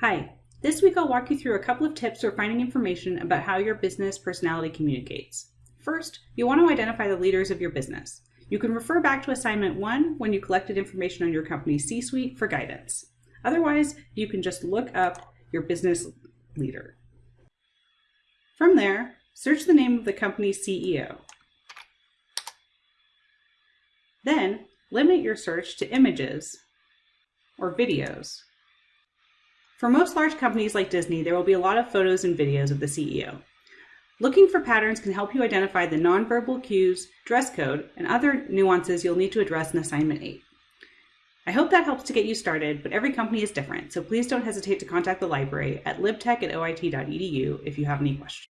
Hi, this week I'll walk you through a couple of tips for finding information about how your business personality communicates. First, you'll want to identify the leaders of your business. You can refer back to assignment one when you collected information on your company's C-suite for guidance. Otherwise, you can just look up your business leader. From there, search the name of the company's CEO. Then, limit your search to images or videos. For most large companies like Disney, there will be a lot of photos and videos of the CEO. Looking for patterns can help you identify the nonverbal cues, dress code, and other nuances you'll need to address in Assignment 8. I hope that helps to get you started, but every company is different, so please don't hesitate to contact the library at libtech at oit.edu if you have any questions.